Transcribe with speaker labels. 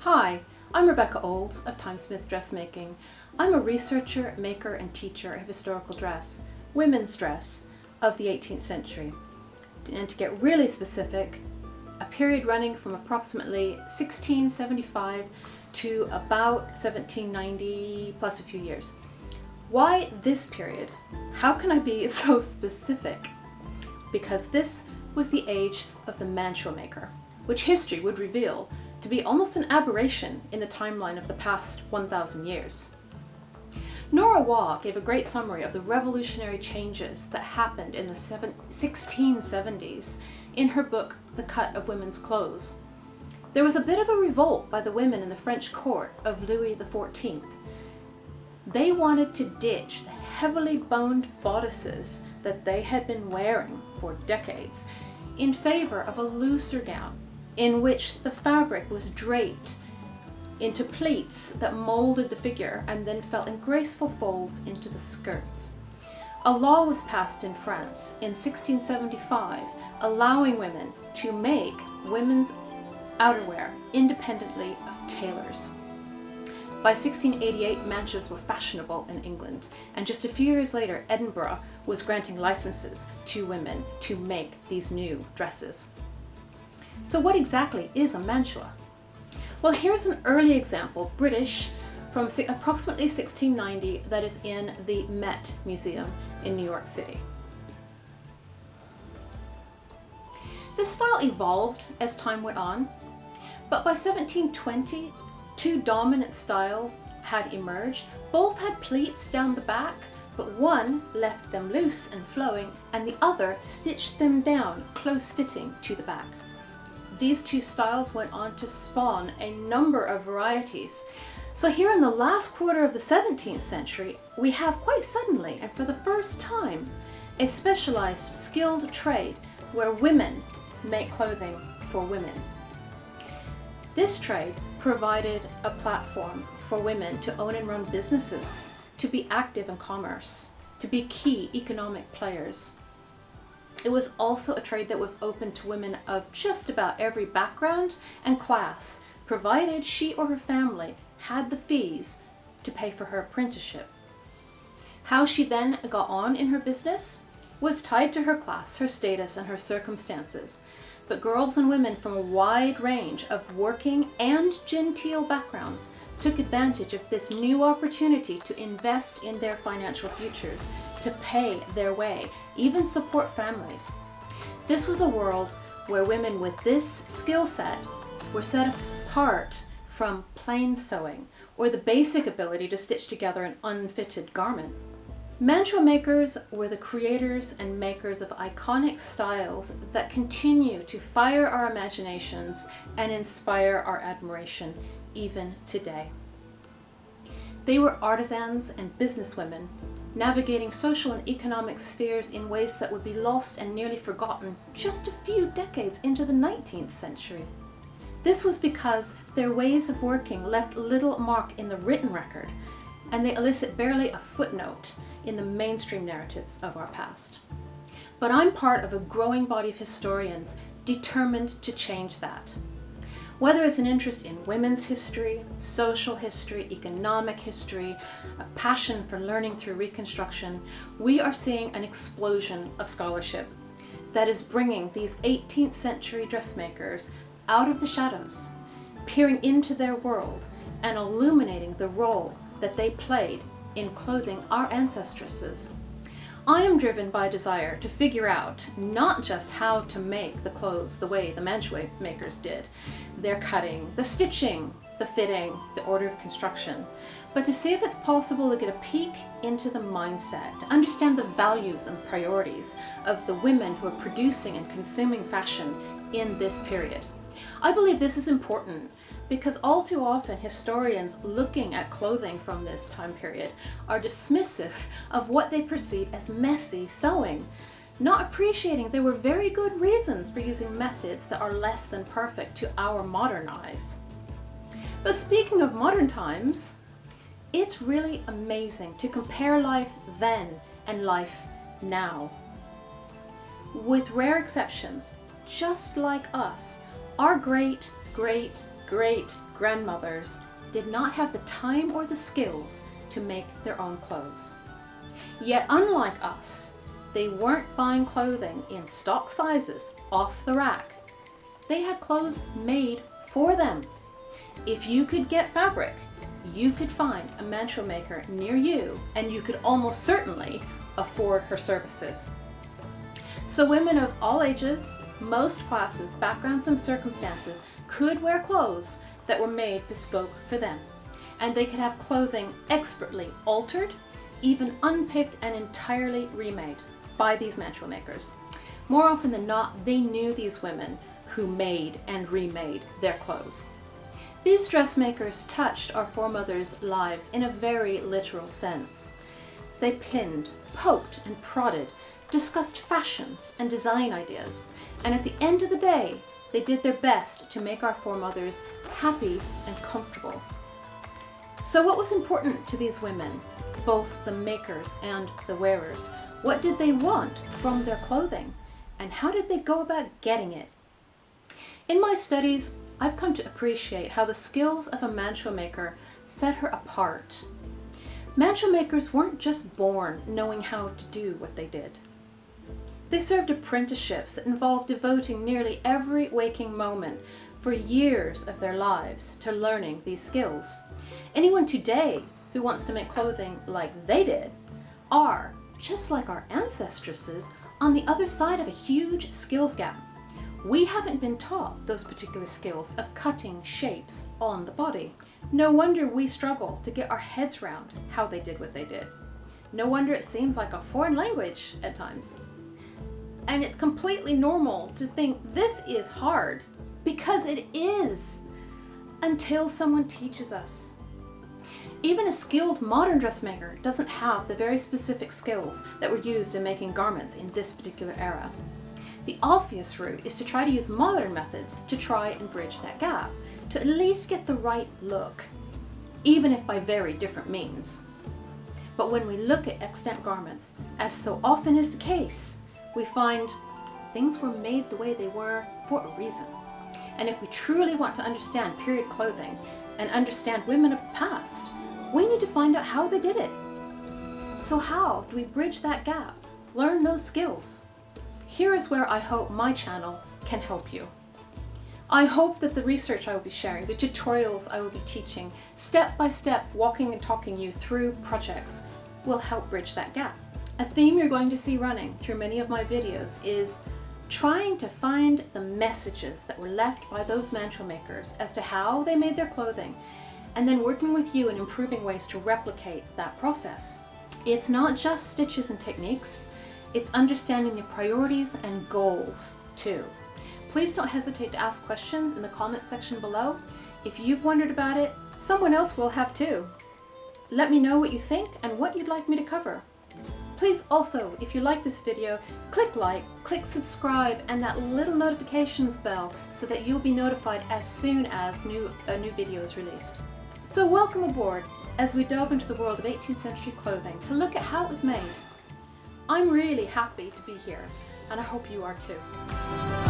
Speaker 1: Hi, I'm Rebecca Olds of Timesmith Dressmaking. I'm a researcher, maker and teacher of historical dress, women's dress, of the 18th century. And to get really specific, a period running from approximately 1675 to about 1790 plus a few years. Why this period? How can I be so specific? Because this was the age of the mantua maker, which history would reveal to be almost an aberration in the timeline of the past 1,000 years. Nora Waugh gave a great summary of the revolutionary changes that happened in the 1670s in her book The Cut of Women's Clothes. There was a bit of a revolt by the women in the French court of Louis XIV. They wanted to ditch the heavily boned bodices that they had been wearing for decades in favor of a looser gown in which the fabric was draped into pleats that molded the figure and then fell in graceful folds into the skirts. A law was passed in France in 1675 allowing women to make women's outerwear independently of tailors. By 1688, mantuas were fashionable in England, and just a few years later, Edinburgh was granting licenses to women to make these new dresses. So what exactly is a mantua? Well, here's an early example, British, from approximately 1690 that is in the Met Museum in New York City. This style evolved as time went on, but by 1720, two dominant styles had emerged. Both had pleats down the back, but one left them loose and flowing, and the other stitched them down, close-fitting to the back. These two styles went on to spawn a number of varieties. So here in the last quarter of the 17th century, we have quite suddenly, and for the first time, a specialized skilled trade where women make clothing for women. This trade provided a platform for women to own and run businesses, to be active in commerce, to be key economic players. It was also a trade that was open to women of just about every background and class, provided she or her family had the fees to pay for her apprenticeship. How she then got on in her business was tied to her class, her status, and her circumstances. But girls and women from a wide range of working and genteel backgrounds took advantage of this new opportunity to invest in their financial futures, to pay their way, even support families. This was a world where women with this skill set were set apart from plain sewing or the basic ability to stitch together an unfitted garment. Mantua makers were the creators and makers of iconic styles that continue to fire our imaginations and inspire our admiration even today. They were artisans and businesswomen, navigating social and economic spheres in ways that would be lost and nearly forgotten just a few decades into the 19th century. This was because their ways of working left little mark in the written record, and they elicit barely a footnote in the mainstream narratives of our past. But I'm part of a growing body of historians determined to change that. Whether it's an interest in women's history, social history, economic history, a passion for learning through Reconstruction, we are seeing an explosion of scholarship that is bringing these 18th century dressmakers out of the shadows, peering into their world and illuminating the role that they played in clothing our ancestresses. I am driven by desire to figure out not just how to make the clothes the way the mantua makers did, their cutting, the stitching, the fitting, the order of construction, but to see if it's possible to get a peek into the mindset, to understand the values and priorities of the women who are producing and consuming fashion in this period. I believe this is important because all too often historians looking at clothing from this time period are dismissive of what they perceive as messy sewing, not appreciating there were very good reasons for using methods that are less than perfect to our modern eyes. But speaking of modern times, it's really amazing to compare life then and life now. With rare exceptions, just like us, our great, great, great grandmothers did not have the time or the skills to make their own clothes. Yet unlike us, they weren't buying clothing in stock sizes off the rack. They had clothes made for them. If you could get fabric, you could find a mantua maker near you and you could almost certainly afford her services. So women of all ages, most classes, backgrounds and circumstances could wear clothes that were made bespoke for them. And they could have clothing expertly altered, even unpicked and entirely remade by these mantua makers. More often than not, they knew these women who made and remade their clothes. These dressmakers touched our foremothers' lives in a very literal sense. They pinned, poked, and prodded, discussed fashions and design ideas, and at the end of the day, they did their best to make our foremothers happy and comfortable. So what was important to these women, both the makers and the wearers? What did they want from their clothing? And how did they go about getting it? In my studies, I've come to appreciate how the skills of a mantua maker set her apart. Mantua makers weren't just born knowing how to do what they did. They served apprenticeships that involved devoting nearly every waking moment for years of their lives to learning these skills. Anyone today who wants to make clothing like they did are, just like our ancestresses, on the other side of a huge skills gap. We haven't been taught those particular skills of cutting shapes on the body. No wonder we struggle to get our heads around how they did what they did. No wonder it seems like a foreign language at times. And it's completely normal to think this is hard because it is until someone teaches us. Even a skilled modern dressmaker doesn't have the very specific skills that were used in making garments in this particular era. The obvious route is to try to use modern methods to try and bridge that gap, to at least get the right look, even if by very different means. But when we look at extant garments, as so often is the case, we find things were made the way they were for a reason. And if we truly want to understand period clothing and understand women of the past, we need to find out how they did it. So how do we bridge that gap? Learn those skills. Here is where I hope my channel can help you. I hope that the research I will be sharing, the tutorials I will be teaching, step by step walking and talking you through projects will help bridge that gap. A theme you're going to see running through many of my videos is trying to find the messages that were left by those mantua makers as to how they made their clothing and then working with you and improving ways to replicate that process. It's not just stitches and techniques, it's understanding the priorities and goals too. Please don't hesitate to ask questions in the comment section below. If you've wondered about it, someone else will have too. Let me know what you think and what you'd like me to cover. Please also, if you like this video, click like, click subscribe, and that little notifications bell so that you'll be notified as soon as new, a new video is released. So welcome aboard as we delve into the world of 18th century clothing to look at how it was made. I'm really happy to be here, and I hope you are too.